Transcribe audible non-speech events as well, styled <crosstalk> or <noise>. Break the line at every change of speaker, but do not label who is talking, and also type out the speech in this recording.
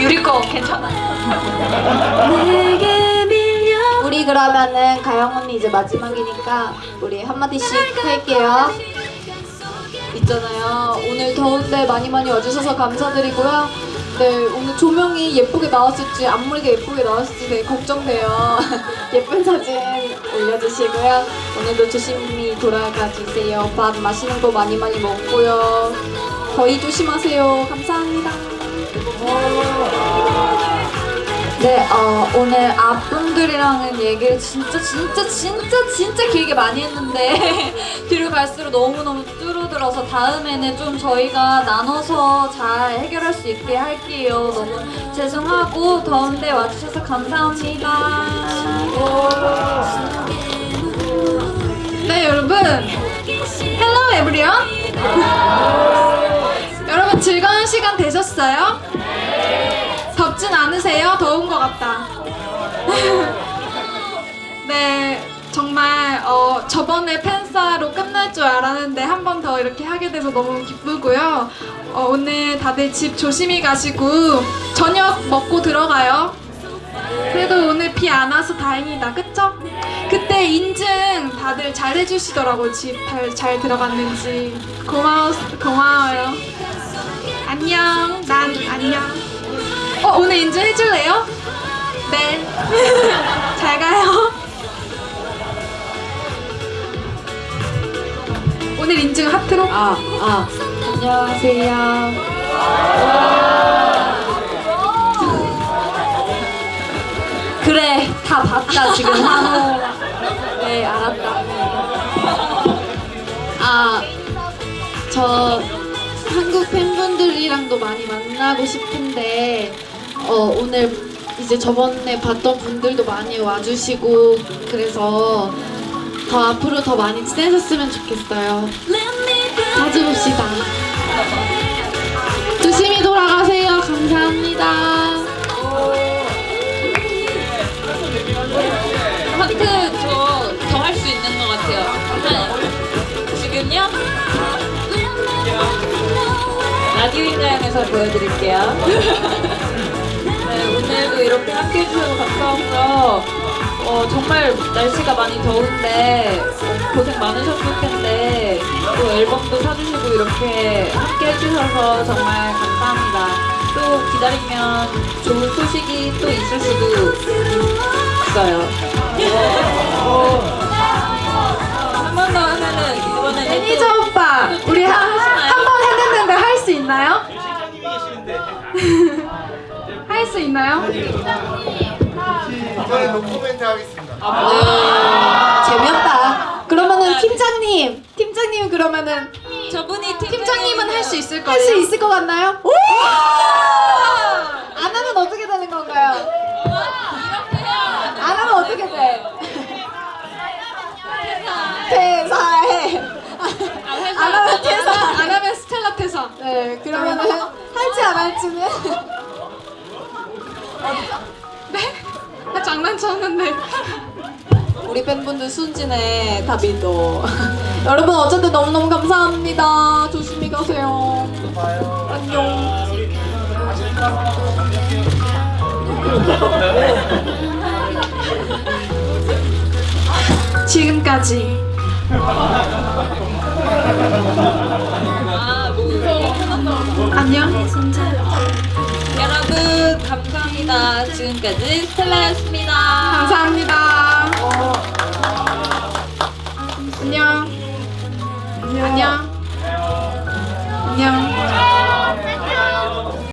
유리 거 괜찮아요.
우리 그러면은 가영 언니 이제 마지막이니까 우리 한마디씩 할게요. 있잖아요. 오늘 더운데 많이 많이 와주셔서 감사드리고요. 네, 오늘 조명이 예쁘게 나왔을지 앞머리가 예쁘게 나왔을지 되게 걱정돼요. <laughs> 예쁜 사진 올려주시고요. 오늘도 조심히 돌아가 주세요. 밥 맛있는 거 많이 많이 먹고요. 더위 조심하세요. 감사합니다. 네, 어, 오늘 앞분들이랑은 얘기를 진짜 진짜 진짜 진짜 길게 많이 했는데 <laughs> 뒤로 갈수록 너무너무 줄어들어서 다음에는 좀 저희가 나눠서 잘 해결할 수 있게 할게요. 너무 죄송하고 더운데 와주셔서 감사합니다. 네, 여러분. Hello, everyone. <laughs> 여러분 즐거운 시간 되셨어요? 덥진 않으세요? 더운 것 같다. <laughs> 네, 정말 어, 저번에 팬사로 끝날 줄 알았는데 한 번 더 이렇게 하게 돼서 너무 기쁘고요. 어, 오늘 다들 집 조심히 가시고 저녁 먹고 들어가요. 그래도 오늘 비 안 와서 다행이다, 그쵸? 그때 인증 다들 잘 해주시더라고 집잘 들어갔는지 고마워 고마워요. 안녕, 난 안녕. 어 오늘 인증 해줄래요? 네. <laughs> 잘 가요. 오늘 인증 하트로? 아, 아. 안녕하세요. 그래, 다 봤다, 지금 한호. <laughs> 네, 알았다. 아, 저 한국 팬분들이랑도 많이 만나고 싶은데 어, 오늘 이제 저번에 봤던 분들도 많이 와주시고 그래서 더 앞으로 더 많이 친해졌으면 좋겠어요. 자주 봅시다. 조심히 돌아가세요. 감사합니다.
하트 저더 할 수 있는 것 같아요. 한, 지금요? 라디오 인자영에서 보여드릴게요. <laughs> 네, 오늘도 이렇게 함께 해주셔서 감사하고요. 어, 정말 날씨가 많이 더운데 어, 고생 많으셨을 텐데 또 앨범도 사주시고 이렇게 함께 해주셔서 정말 감사합니다. 또 기다리면 좋은 소식이 또 있을 수도 있어요. 한
있나요?
이번에 노코멘트 하겠습니다.
아, 재미없다. 그러면은 팀장님, 팀장님 그러면은
저분이
팀장님은 할 수 있을 거예요. 할 수 있을 것 같나요? 안 하면 어떻게 되는 건가요? 안 하면 어떻게 돼? 퇴사해. 안 하면 퇴사. 안 하면 스텔라 퇴사. 네, 그러면은 할지 안 할지는. 네? 나 장난쳤는데. 우리 팬분들 순진해 다비도. <laughs> 여러분 어쨌든 너무너무 감사합니다. 조심히 가세요. 안녕. 지금까지
아
안녕.
감사합니다 지금까지 스텔라였습니다
감사합니다.